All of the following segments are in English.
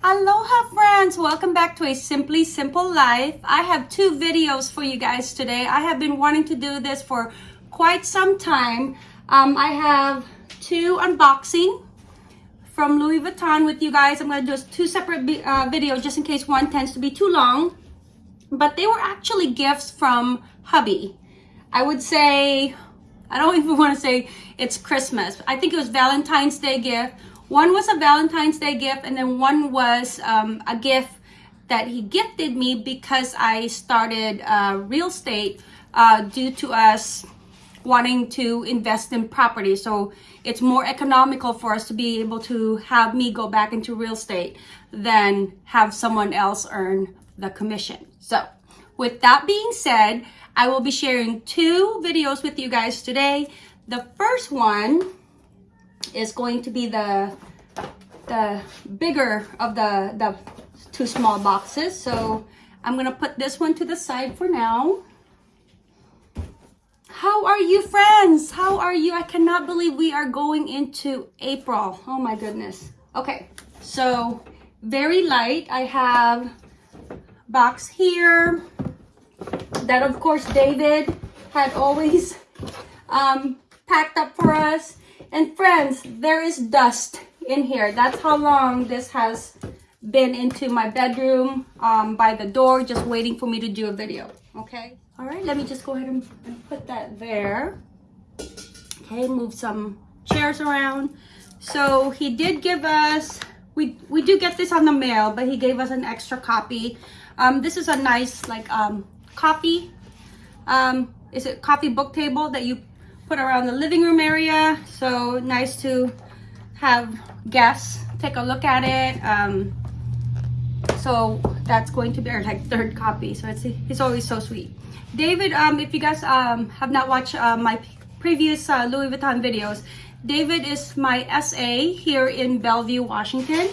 Aloha friends! Welcome back to a Simply Simple Life. I have two videos for you guys today. I have been wanting to do this for quite some time. Um, I have two unboxing from Louis Vuitton with you guys. I'm going to do two separate uh, videos just in case one tends to be too long. But they were actually gifts from hubby. I would say, I don't even want to say it's Christmas. I think it was Valentine's Day gift one was a Valentine's Day gift and then one was um, a gift that he gifted me because I started uh, real estate uh, due to us wanting to invest in property. So it's more economical for us to be able to have me go back into real estate than have someone else earn the commission. So with that being said, I will be sharing two videos with you guys today. The first one is going to be the the bigger of the the two small boxes. So i'm gonna put this one to the side for now. How are you friends? How are you? I cannot believe we are going into april. Oh my goodness. Okay so very light. I have box here that of course david had always um, packed up for us. And friends, there is dust in here. That's how long this has been into my bedroom um, by the door, just waiting for me to do a video, okay? All right, let me just go ahead and, and put that there. Okay, move some chairs around. So he did give us, we, we do get this on the mail, but he gave us an extra copy. Um, this is a nice like um, coffee, um, is it coffee book table that you put around the living room area. So nice to have guests take a look at it. Um, so that's going to be our like third copy. So it's he's always so sweet. David, um, if you guys um, have not watched uh, my previous uh, Louis Vuitton videos, David is my SA here in Bellevue, Washington.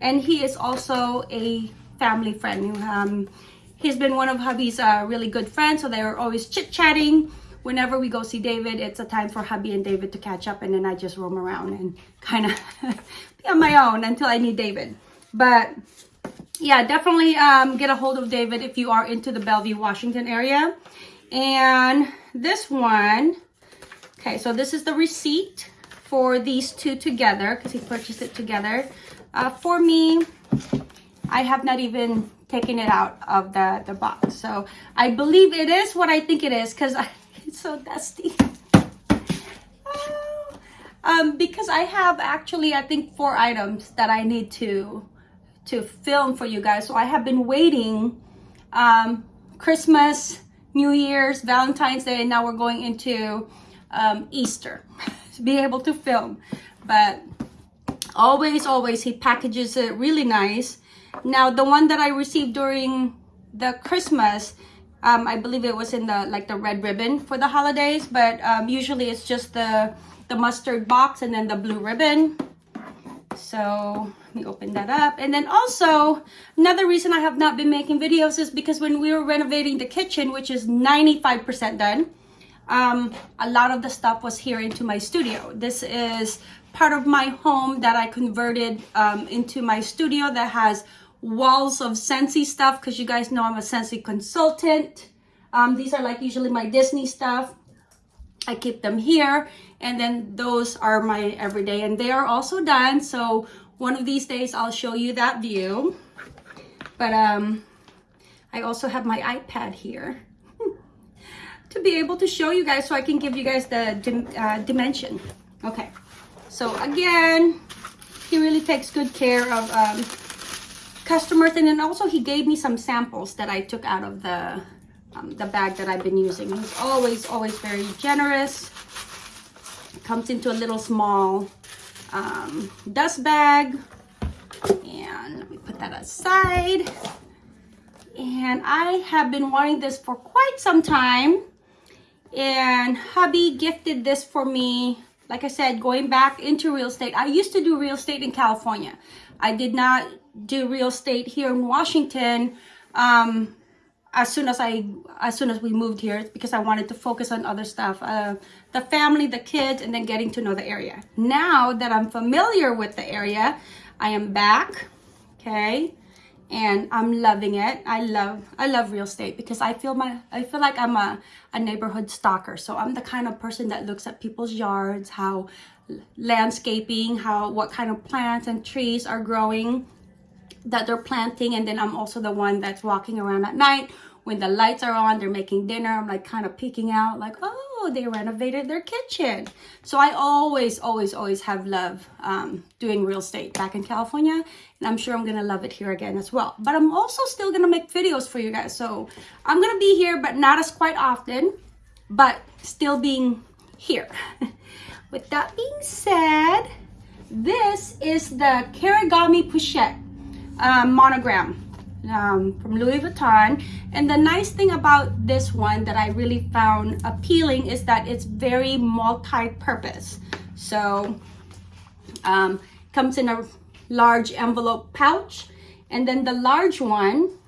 And he is also a family friend. Um, he's been one of hubby's uh, really good friends. So they're always chit-chatting whenever we go see David, it's a time for hubby and David to catch up and then I just roam around and kind of be on my own until I need David. But yeah, definitely um, get a hold of David if you are into the Bellevue, Washington area. And this one, okay, so this is the receipt for these two together because he purchased it together. Uh, for me, I have not even taken it out of the, the box. So I believe it is what I think it is because so dusty. um, because I have actually, I think four items that I need to to film for you guys. So I have been waiting um, Christmas, New Year's, Valentine's Day, and now we're going into um, Easter to be able to film. But always, always, he packages it really nice. Now, the one that I received during the Christmas, um, I believe it was in the like the red ribbon for the holidays, but um, usually it's just the the mustard box and then the blue ribbon. So let me open that up. And then also another reason I have not been making videos is because when we were renovating the kitchen, which is 95% done, um, a lot of the stuff was here into my studio. This is part of my home that I converted um, into my studio that has walls of Scentsy stuff because you guys know I'm a Scentsy consultant. Um, these are like usually my Disney stuff. I keep them here and then those are my everyday and they are also done. So one of these days I'll show you that view. But um, I also have my iPad here to be able to show you guys so I can give you guys the dim uh, dimension. Okay, so again, he really takes good care of um, customers and then also he gave me some samples that I took out of the um, the bag that I've been using. He's always, always very generous. Comes into a little small um, dust bag. And let me put that aside. And I have been wanting this for quite some time. And hubby gifted this for me. Like I said, going back into real estate. I used to do real estate in California. I did not do real estate here in Washington um, as soon as I as soon as we moved here because I wanted to focus on other stuff uh, the family the kids and then getting to know the area now that I'm familiar with the area I am back okay? And I'm loving it. I love I love real estate because I feel my I feel like I'm a, a neighborhood stalker. So I'm the kind of person that looks at people's yards, how landscaping, how what kind of plants and trees are growing that they're planting and then I'm also the one that's walking around at night when the lights are on they're making dinner I'm like kind of peeking out like oh they renovated their kitchen. So I always always always have love um, doing real estate back in California and I'm sure I'm gonna love it here again as well. But I'm also still gonna make videos for you guys so I'm gonna be here but not as quite often but still being here. With that being said this is the Kirigami Pochette um, monogram um, from Louis Vuitton. And the nice thing about this one that I really found appealing is that it's very multi-purpose. So um, comes in a large envelope pouch. And then the large one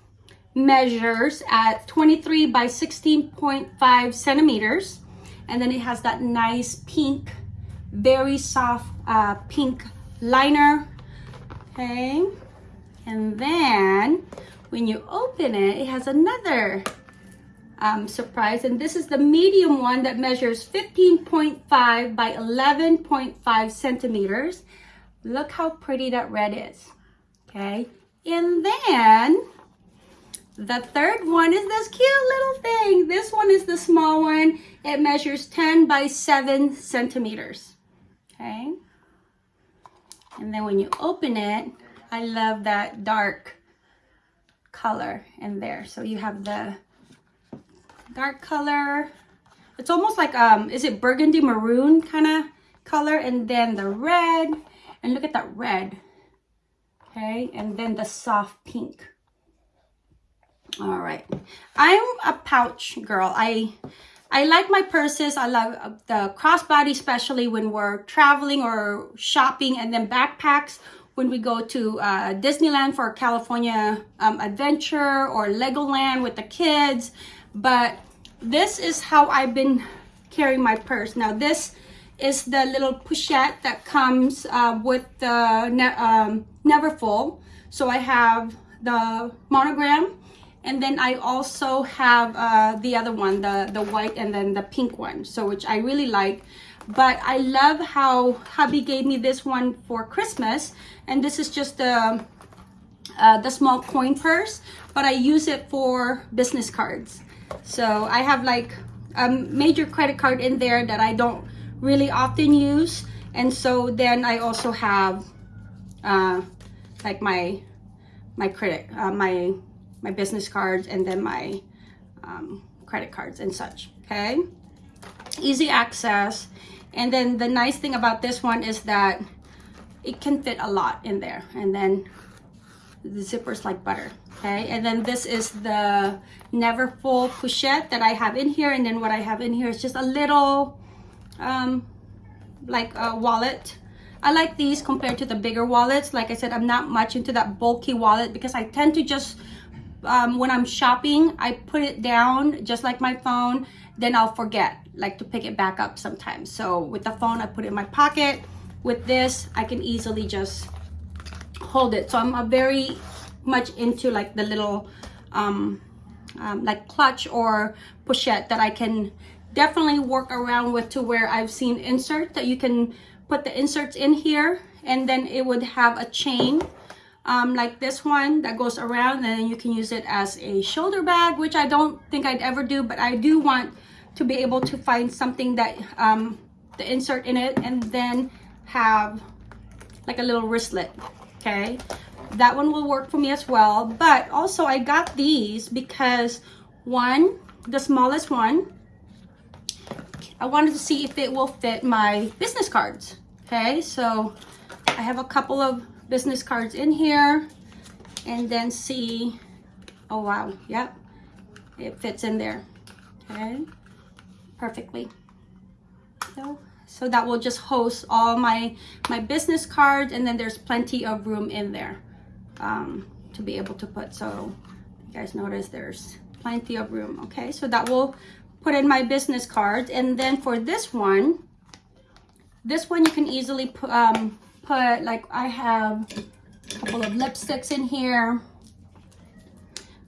measures at 23 by 16.5 centimeters. And then it has that nice pink, very soft uh, pink liner. Okay. And then when you open it, it has another um, surprise. And this is the medium one that measures 15.5 by 11.5 centimeters. Look how pretty that red is. Okay. And then the third one is this cute little thing. This one is the small one. It measures 10 by 7 centimeters. Okay. And then when you open it, I love that dark color in there. So you have the dark color. It's almost like, um, is it burgundy maroon kind of color? And then the red. And look at that red. Okay. And then the soft pink. All right. I'm a pouch girl. I I like my purses. I love uh, the crossbody, especially when we're traveling or shopping and then backpacks when we go to uh, Disneyland for California um, adventure or Legoland with the kids. But this is how I've been carrying my purse. Now this is the little pochette that comes uh, with the ne um, Neverfull. So I have the monogram and then I also have uh, the other one, the, the white and then the pink one. So which I really like but I love how hubby gave me this one for Christmas and this is just the uh, the small coin purse but I use it for business cards. So I have like a major credit card in there that I don't really often use and so then I also have uh, like my my credit uh, my my business cards and then my um, credit cards and such okay? Easy access and then the nice thing about this one is that it can fit a lot in there. And then the zipper's like butter okay? And then this is the Neverfull pochette that i have in here. And then what i have in here is just a little um like a wallet. I like these compared to the bigger wallets. Like i said i'm not much into that bulky wallet because i tend to just um, when i'm shopping i put it down just like my phone then i'll forget like to pick it back up sometimes. So with the phone i put it in my pocket. With this i can easily just hold it. So i'm a very much into like the little um, um, like clutch or pochette that i can definitely work around with to where i've seen insert that you can put the inserts in here and then it would have a chain um, like this one that goes around and you can use it as a shoulder bag which I don't think I'd ever do but I do want to be able to find something that um, the insert in it and then have like a little wristlet okay? That one will work for me as well but also I got these because one the smallest one I wanted to see if it will fit my business cards okay? So I have a couple of business cards in here and then see oh wow yep it fits in there okay perfectly. So so that will just host all my my business cards and then there's plenty of room in there um, to be able to put. So you guys notice there's plenty of room okay? So that will put in my business cards and then for this one this one you can easily put um put like I have a couple of lipsticks in here.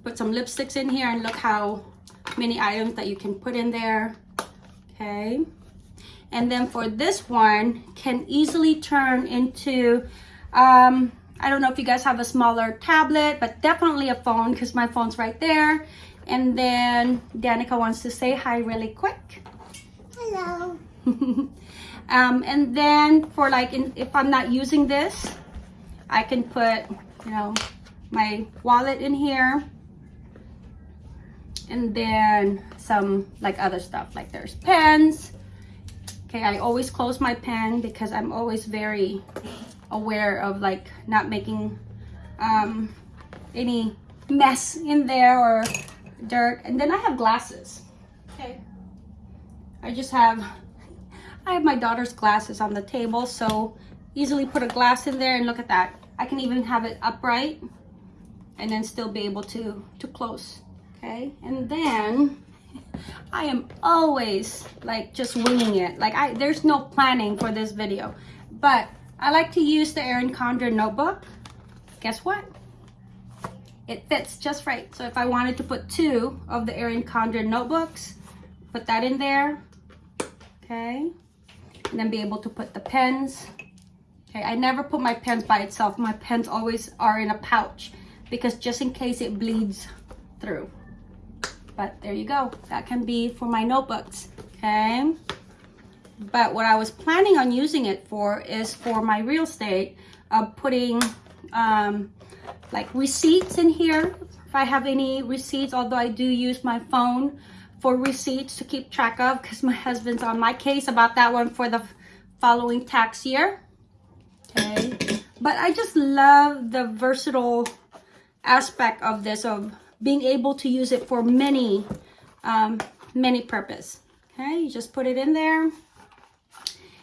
Put some lipsticks in here and look how many items that you can put in there. Okay. And then for this one, can easily turn into, um, I don't know if you guys have a smaller tablet, but definitely a phone because my phone's right there. And then Danica wants to say hi really quick. Hello. um, and then for like, in, if I'm not using this, I can put, you know, my wallet in here. And then some like other stuff, like there's pens. Okay, I always close my pen because I'm always very aware of like not making um, any mess in there or dirt. And then I have glasses. Okay. I just have, I have my daughter's glasses on the table. So easily put a glass in there and look at that. I can even have it upright and then still be able to, to close. Okay. And then I am always like just winging it. Like I, there's no planning for this video, but I like to use the Erin Condren notebook. Guess what? It fits just right. So if I wanted to put two of the Erin Condren notebooks, put that in there, okay? And then be able to put the pens. Okay, I never put my pens by itself. My pens always are in a pouch because just in case it bleeds through. But there you go. That can be for my notebooks, okay? But what I was planning on using it for is for my real estate, of putting um, like receipts in here. If I have any receipts, although I do use my phone for receipts to keep track of because my husband's on my case about that one for the following tax year. Okay. But I just love the versatile aspect of this, of being able to use it for many, um, many purpose. Okay, you just put it in there.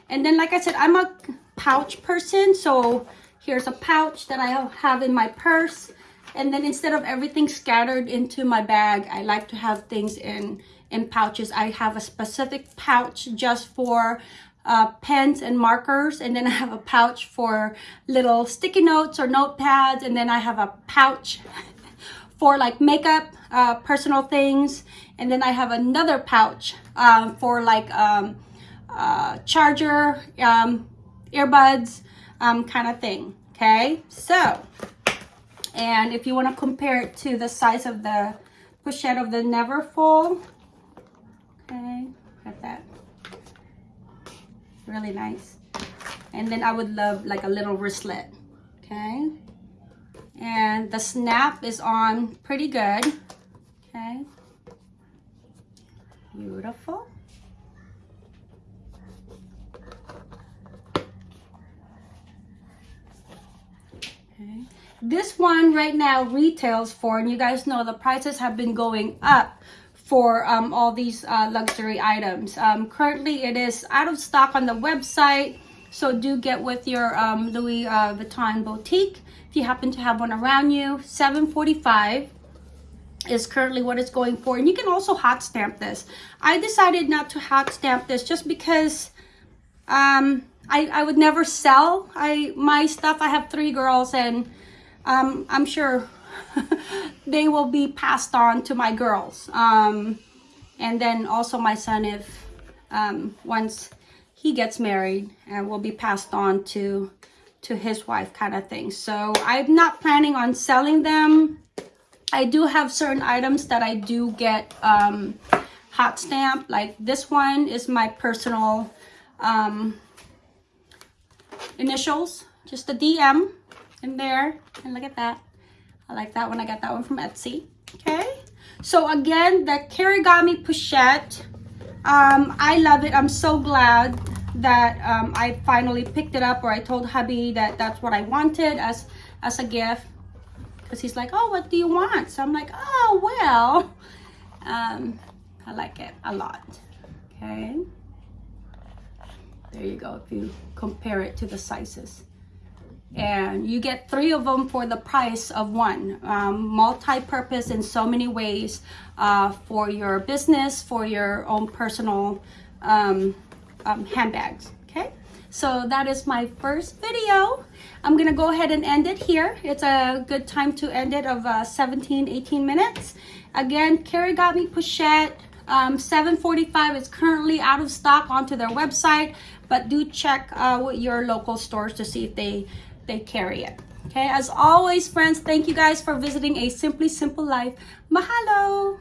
And then, like I said, I'm a pouch person. So here's a pouch that I have in my purse. And then instead of everything scattered into my bag, I like to have things in, in pouches. I have a specific pouch just for uh, pens and markers. And then I have a pouch for little sticky notes or notepads. And then I have a pouch for like makeup, uh, personal things. And then I have another pouch um, for like um, uh, charger, um, earbuds, um, kind of thing. Okay, so, and if you want to compare it to the size of the pochette of the Neverfull, okay, got that. Really nice. And then I would love like a little wristlet, okay? And the snap is on pretty good, okay? Beautiful. Okay. This one right now retails for, and you guys know the prices have been going up for um, all these uh, luxury items. Um, currently, it is out of stock on the website, so do get with your um, Louis uh, Vuitton boutique if you happen to have one around you. 745 is currently what it's going for, and you can also hot stamp this. I decided not to hot stamp this just because um, I, I would never sell I my stuff. I have three girls and um, I'm sure they will be passed on to my girls. Um, and then also my son if um, once he gets married and will be passed on to to his wife kind of thing. So I'm not planning on selling them. I do have certain items that I do get um, hot stamp. Like this one is my personal um, initials, just a DM in there. And look at that. I like that one. I got that one from Etsy. Okay. So again, the Kirigami Pochette. Um, I love it. I'm so glad that um, I finally picked it up or I told hubby that that's what I wanted as, as a gift. Because he's like, oh, what do you want? So I'm like, oh, well, um, I like it a lot. Okay. There you go, if you compare it to the sizes. And you get three of them for the price of one. Um, Multi-purpose in so many ways uh, for your business, for your own personal um, um, handbags, okay? So that is my first video. I'm gonna go ahead and end it here. It's a good time to end it of uh, 17, 18 minutes. Again, Kirigami Pochette. Um, 745 is currently out of stock onto their website, but do check uh, with your local stores to see if they, they carry it. Okay, as always, friends, thank you guys for visiting A Simply Simple Life. Mahalo!